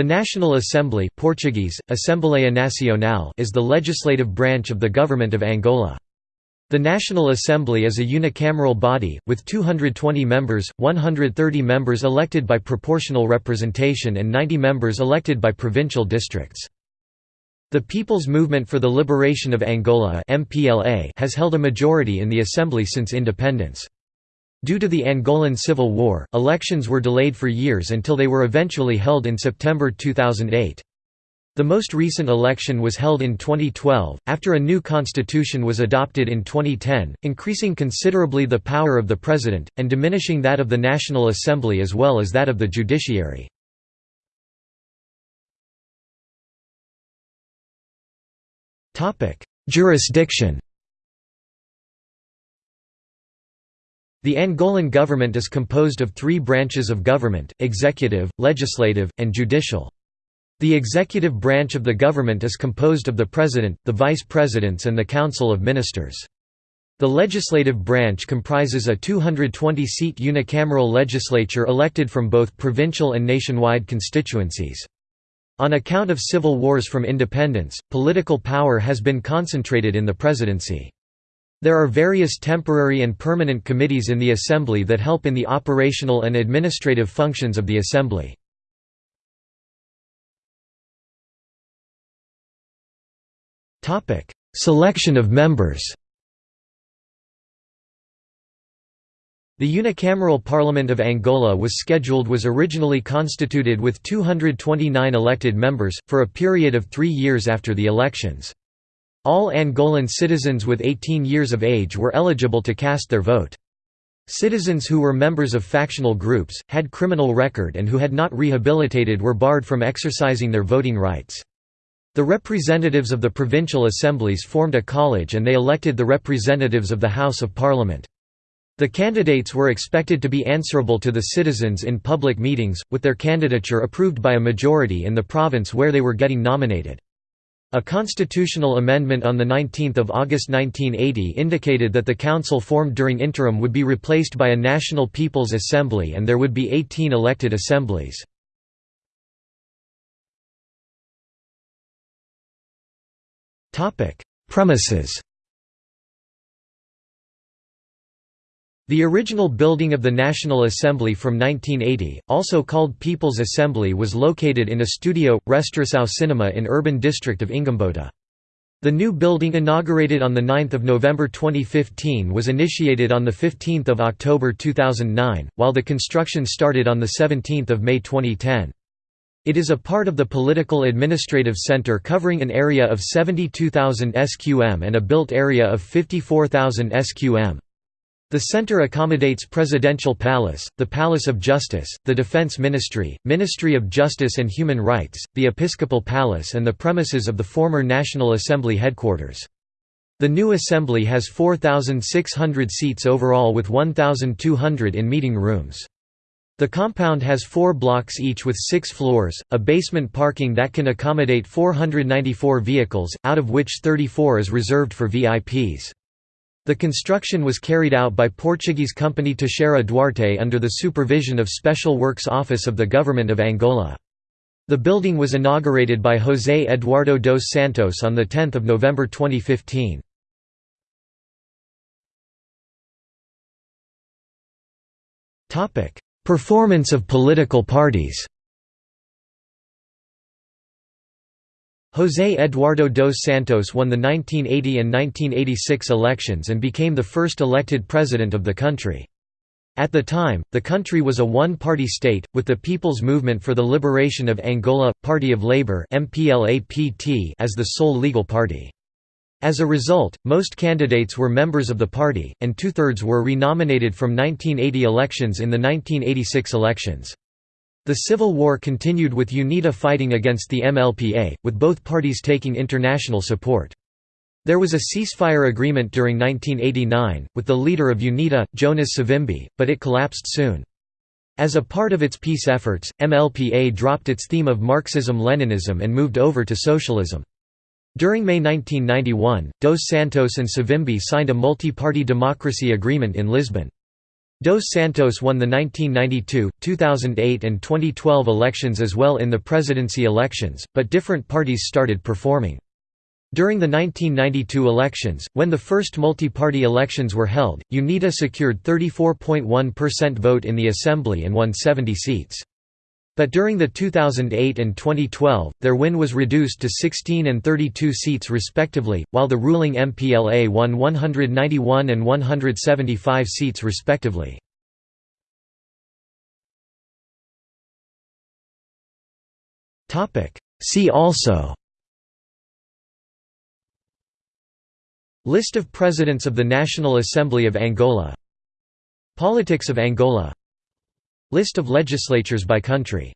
The National Assembly Portuguese, Assembleia Nacional is the legislative branch of the Government of Angola. The National Assembly is a unicameral body, with 220 members, 130 members elected by proportional representation and 90 members elected by provincial districts. The People's Movement for the Liberation of Angola has held a majority in the Assembly since independence. Due to the Angolan Civil War, elections were delayed for years until they were eventually held in September 2008. The most recent election was held in 2012, after a new constitution was adopted in 2010, increasing considerably the power of the president, and diminishing that of the National Assembly as well as that of the judiciary. Jurisdiction The Angolan government is composed of three branches of government, executive, legislative, and judicial. The executive branch of the government is composed of the president, the vice presidents and the council of ministers. The legislative branch comprises a 220-seat unicameral legislature elected from both provincial and nationwide constituencies. On account of civil wars from independence, political power has been concentrated in the presidency. There are various temporary and permanent committees in the Assembly that help in the operational and administrative functions of the Assembly. Selection of members The unicameral Parliament of Angola was scheduled was originally constituted with 229 elected members, for a period of three years after the elections. All Angolan citizens with 18 years of age were eligible to cast their vote. Citizens who were members of factional groups, had criminal record and who had not rehabilitated were barred from exercising their voting rights. The representatives of the provincial assemblies formed a college and they elected the representatives of the House of Parliament. The candidates were expected to be answerable to the citizens in public meetings, with their candidature approved by a majority in the province where they were getting nominated. A constitutional amendment on 19 August 1980 indicated that the council formed during interim would be replaced by a National People's Assembly and there would be 18 elected assemblies. Premises The original building of the National Assembly from 1980, also called People's Assembly was located in a studio, Restauração Cinema in urban district of Ingombota. The new building inaugurated on 9 November 2015 was initiated on 15 October 2009, while the construction started on 17 May 2010. It is a part of the Political Administrative Center covering an area of 72,000 sqm and a built area of 54,000 sqm. The center accommodates Presidential Palace, the Palace of Justice, the Defense Ministry, Ministry of Justice and Human Rights, the Episcopal Palace and the premises of the former National Assembly headquarters. The new assembly has 4,600 seats overall with 1,200 in meeting rooms. The compound has four blocks each with six floors, a basement parking that can accommodate 494 vehicles, out of which 34 is reserved for VIPs. The construction was carried out by Portuguese company Teixeira Duarte under the supervision of Special Works Office of the Government of Angola. The building was inaugurated by José Eduardo dos Santos on 10 November 2015. Performance of political parties José Eduardo dos Santos won the 1980 and 1986 elections and became the first elected president of the country. At the time, the country was a one-party state, with the People's Movement for the Liberation of Angola, Party of Labour as the sole legal party. As a result, most candidates were members of the party, and two-thirds were renominated from 1980 elections in the 1986 elections. The civil war continued with UNITA fighting against the MLPA, with both parties taking international support. There was a ceasefire agreement during 1989, with the leader of UNITA, Jonas Savimbi, but it collapsed soon. As a part of its peace efforts, MLPA dropped its theme of Marxism-Leninism and moved over to socialism. During May 1991, Dos Santos and Savimbi signed a multi-party democracy agreement in Lisbon. Dos Santos won the 1992, 2008 and 2012 elections as well in the presidency elections, but different parties started performing. During the 1992 elections, when the first multi-party elections were held, UNITA secured 34.1% vote in the assembly and won 70 seats. But during the 2008 and 2012, their win was reduced to 16 and 32 seats respectively, while the ruling MPLA won 191 and 175 seats respectively. See also List of Presidents of the National Assembly of Angola Politics of Angola List of legislatures by country